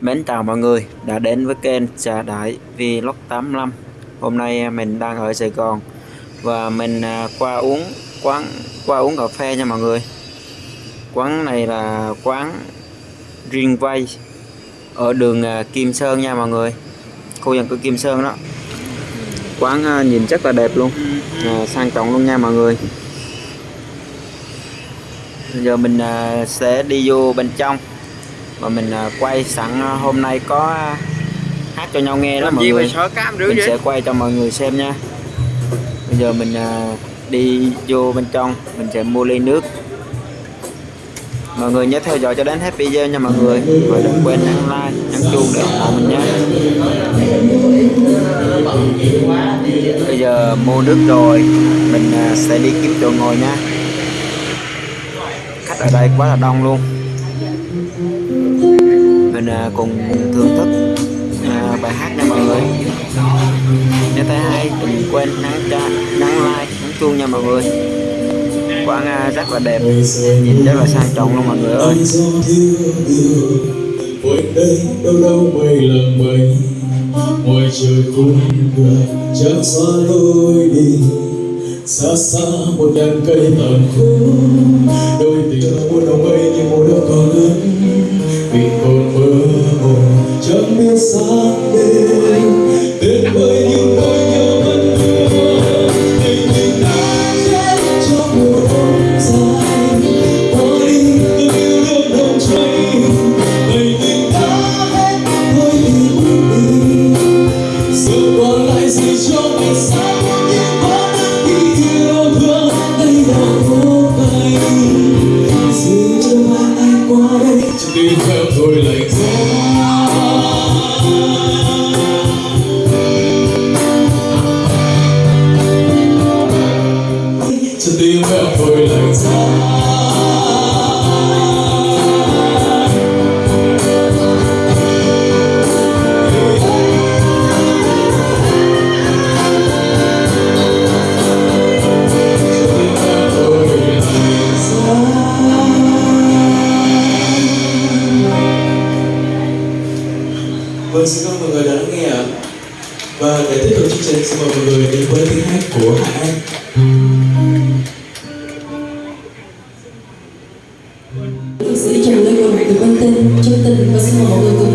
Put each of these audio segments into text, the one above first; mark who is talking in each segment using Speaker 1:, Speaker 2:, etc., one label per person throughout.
Speaker 1: Mến chào mọi người đã đến với kênh Trà Đại Vlog 85 Hôm nay à, mình đang ở Sài Gòn Và mình à, qua uống quán, qua uống cà phê nha mọi người. Quán này là quán Riêng Vay Ở đường à, Kim Sơn nha mọi người. Khu dân cư Kim Sơn đó. Quán à, nhìn rất là đẹp luôn. À, Sang trọng luôn nha mọi người. Bây giờ mình sẽ đi vô bên trong. Và mình à, quay sẵn à, hôm nay có à, hát cho nhau nghe đó mọi người. mình sẽ quay cho mọi người xem nha. Bây giờ mình đi vô bên trong. Mình sẽ mua ly nước. Mọi người nhớ theo dõi cho đến hết video nha mọi người. Và đừng quên nhấn like nhấn chuông để ủng hộ mình nhé bây giờ mua nước rồi, mình à, sẽ đi kiếm chỗ ngồi nha. Khách ở đây quá là đông luôn. Mình à, cùng thưởng thức à, bài hát nha mọi người. Nếu thấy hay, đừng quên nhấn cho like, nhấn chuông nha mọi người. Quán rất là đẹp, nhìn rất là sang trọng luôn mọi người ơi. Đây đâu đâu mây là mây ngoài trời cũng người chẳng xóa lối đi. Xa xa một đàn cây tàn khô đôi tình muôn đồng mây như mùa đông còn lớn. Vì còn mơ hồ, chẳng biết sáng đêm
Speaker 2: tin chân tình và xin mời mọi người cùng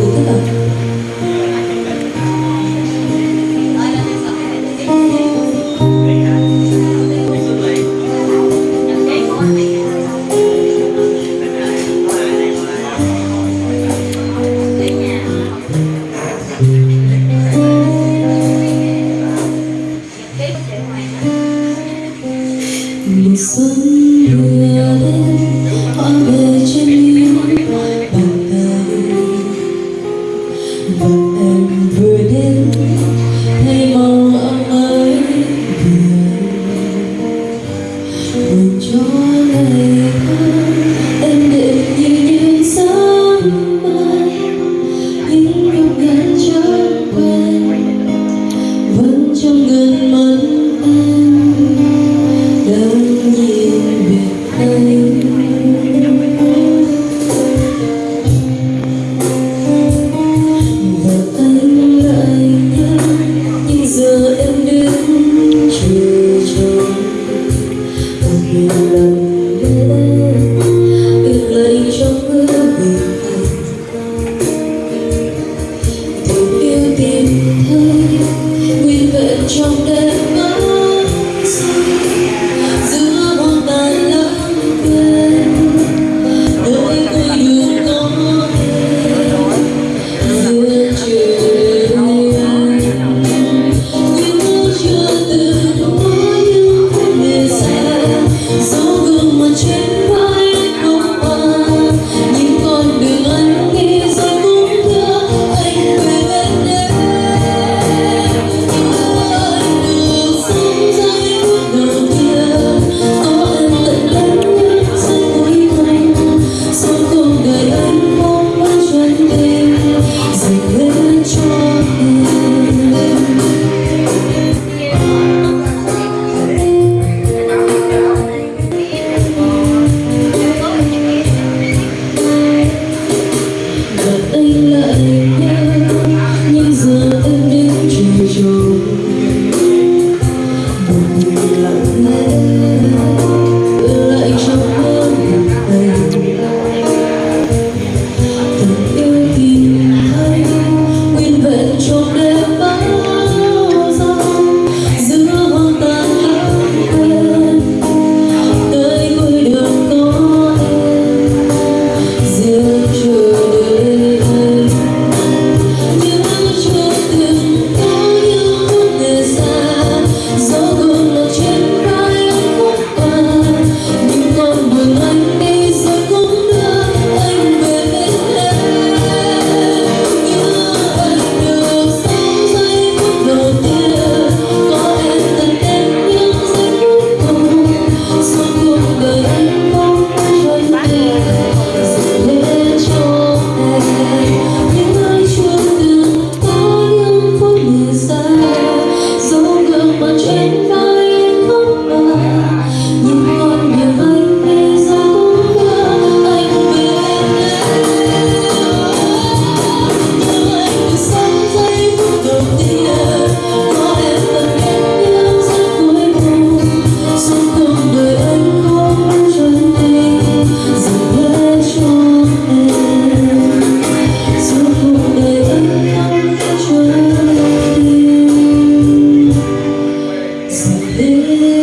Speaker 2: So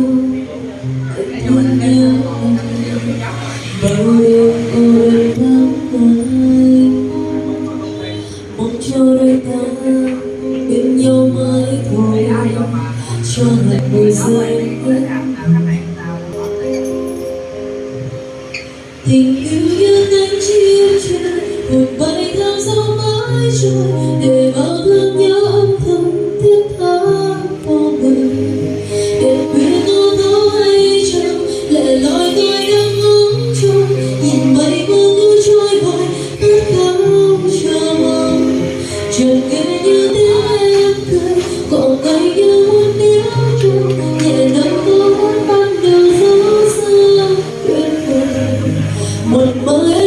Speaker 2: tình yêu như cánh chim trời một bay theo gió mãi trôi mãe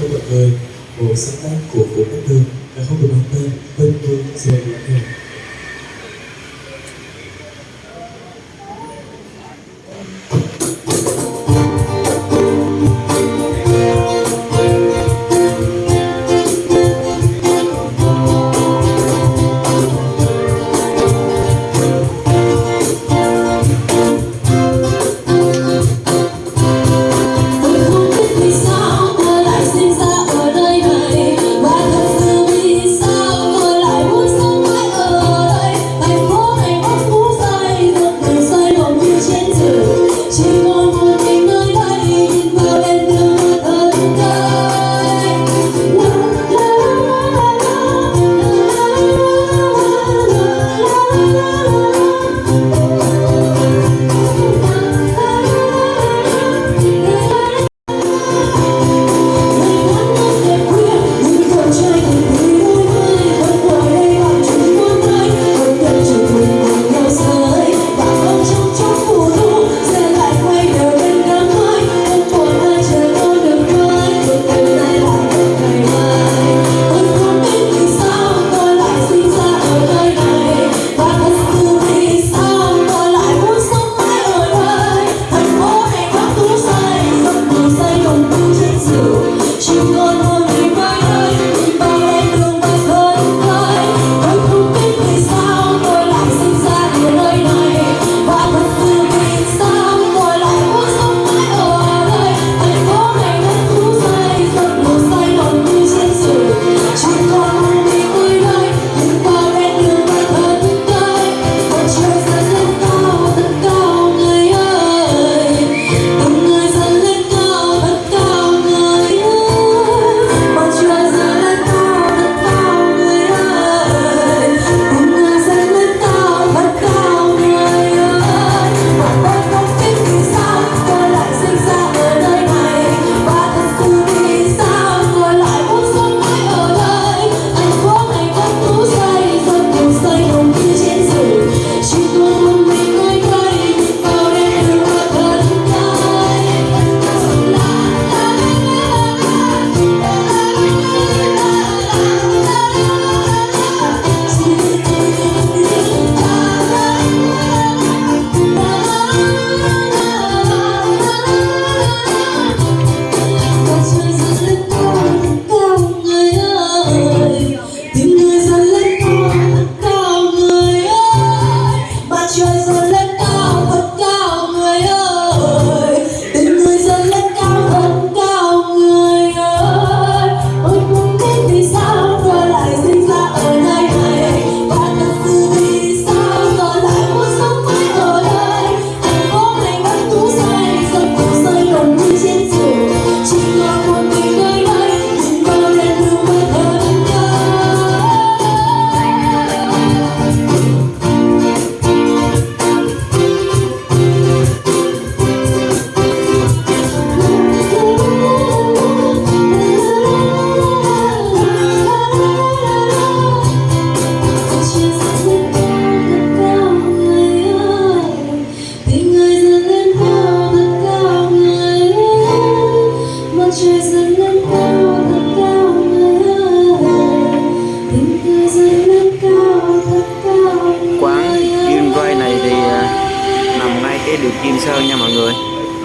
Speaker 2: với mọi người
Speaker 1: một sáng tác của Vũ Cát Tường đã không được mang tên tên
Speaker 2: tôi sẽ là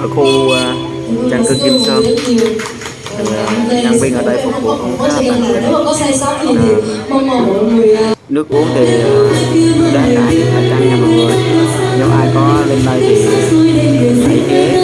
Speaker 2: ở
Speaker 3: khu à, trang cư Kim Sơn. À, Nhân viên ở đây phục vụ cũng khá là
Speaker 2: à,
Speaker 3: nước uống thì à, đã đãi phải trang nha mọi người. Nếu ai có lên đây thì hãy ghé